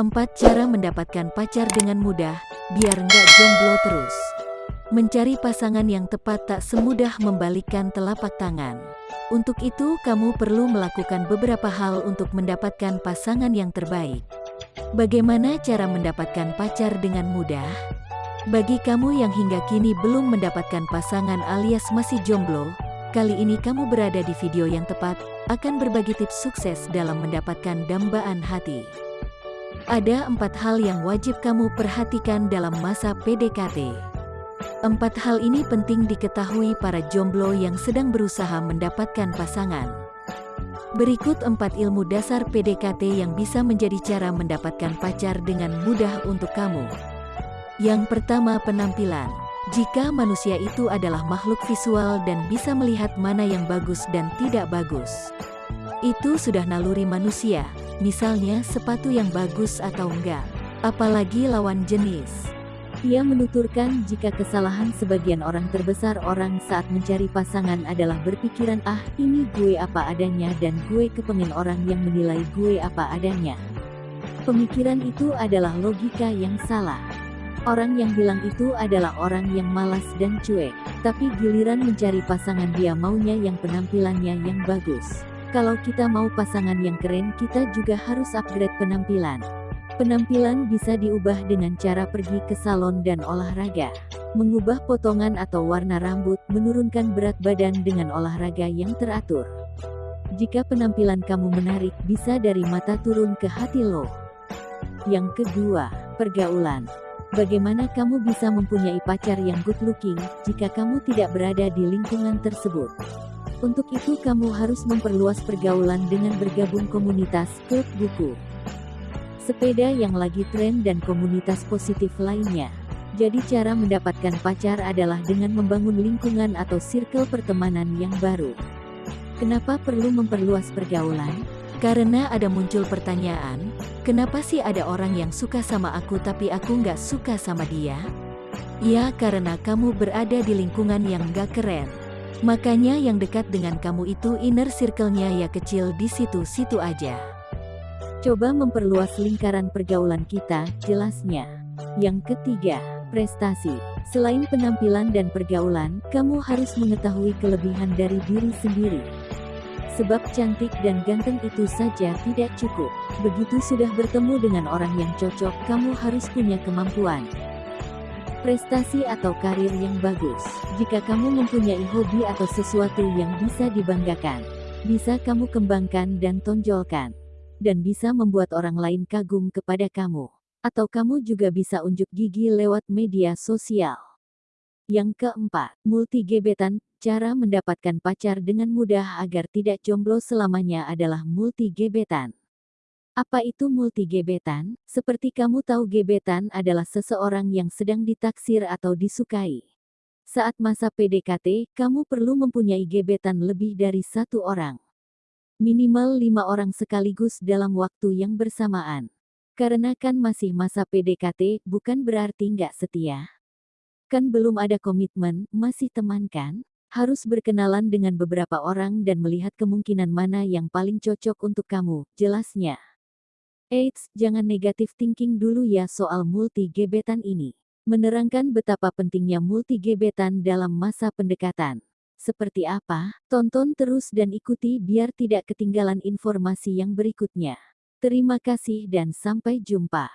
4 cara mendapatkan pacar dengan mudah, biar nggak jomblo terus. Mencari pasangan yang tepat tak semudah membalikkan telapak tangan. Untuk itu kamu perlu melakukan beberapa hal untuk mendapatkan pasangan yang terbaik. Bagaimana cara mendapatkan pacar dengan mudah? Bagi kamu yang hingga kini belum mendapatkan pasangan alias masih jomblo, kali ini kamu berada di video yang tepat, akan berbagi tips sukses dalam mendapatkan dambaan hati. Ada empat hal yang wajib kamu perhatikan dalam masa PDKT. Empat hal ini penting diketahui para jomblo yang sedang berusaha mendapatkan pasangan. Berikut empat ilmu dasar PDKT yang bisa menjadi cara mendapatkan pacar dengan mudah untuk kamu. Yang pertama penampilan. Jika manusia itu adalah makhluk visual dan bisa melihat mana yang bagus dan tidak bagus. Itu sudah naluri manusia, misalnya sepatu yang bagus atau enggak. Apalagi lawan jenis. Ia menuturkan jika kesalahan sebagian orang terbesar orang saat mencari pasangan adalah berpikiran ah ini gue apa adanya dan gue kepengen orang yang menilai gue apa adanya. Pemikiran itu adalah logika yang salah. Orang yang bilang itu adalah orang yang malas dan cuek, tapi giliran mencari pasangan dia maunya yang penampilannya yang bagus. Kalau kita mau pasangan yang keren kita juga harus upgrade penampilan. Penampilan bisa diubah dengan cara pergi ke salon dan olahraga. Mengubah potongan atau warna rambut, menurunkan berat badan dengan olahraga yang teratur. Jika penampilan kamu menarik, bisa dari mata turun ke hati lo. Yang kedua, pergaulan. Bagaimana kamu bisa mempunyai pacar yang good looking, jika kamu tidak berada di lingkungan tersebut? Untuk itu kamu harus memperluas pergaulan dengan bergabung komunitas, klub buku, sepeda yang lagi tren dan komunitas positif lainnya. Jadi cara mendapatkan pacar adalah dengan membangun lingkungan atau circle pertemanan yang baru. Kenapa perlu memperluas pergaulan? Karena ada muncul pertanyaan, kenapa sih ada orang yang suka sama aku tapi aku nggak suka sama dia? Ya karena kamu berada di lingkungan yang gak keren. Makanya yang dekat dengan kamu itu inner circle-nya ya kecil di situ-situ aja. Coba memperluas lingkaran pergaulan kita, jelasnya. Yang ketiga, prestasi. Selain penampilan dan pergaulan, kamu harus mengetahui kelebihan dari diri sendiri. Sebab cantik dan ganteng itu saja tidak cukup. Begitu sudah bertemu dengan orang yang cocok, kamu harus punya kemampuan. Prestasi atau karir yang bagus. Jika kamu mempunyai hobi atau sesuatu yang bisa dibanggakan, bisa kamu kembangkan dan tonjolkan dan bisa membuat orang lain kagum kepada kamu. Atau kamu juga bisa unjuk gigi lewat media sosial. Yang keempat, multi gebetan. Cara mendapatkan pacar dengan mudah agar tidak jomblo selamanya adalah multi gebetan. Apa itu multi gebetan? Seperti kamu tahu gebetan adalah seseorang yang sedang ditaksir atau disukai. Saat masa PDKT, kamu perlu mempunyai gebetan lebih dari satu orang minimal lima orang sekaligus dalam waktu yang bersamaan. Karena kan masih masa PDKT, bukan berarti nggak setia. Kan belum ada komitmen, masih teman kan? Harus berkenalan dengan beberapa orang dan melihat kemungkinan mana yang paling cocok untuk kamu, jelasnya. Eits, jangan negatif thinking dulu ya soal multi gebetan ini. Menerangkan betapa pentingnya multi gebetan dalam masa pendekatan. Seperti apa? Tonton terus dan ikuti biar tidak ketinggalan informasi yang berikutnya. Terima kasih dan sampai jumpa.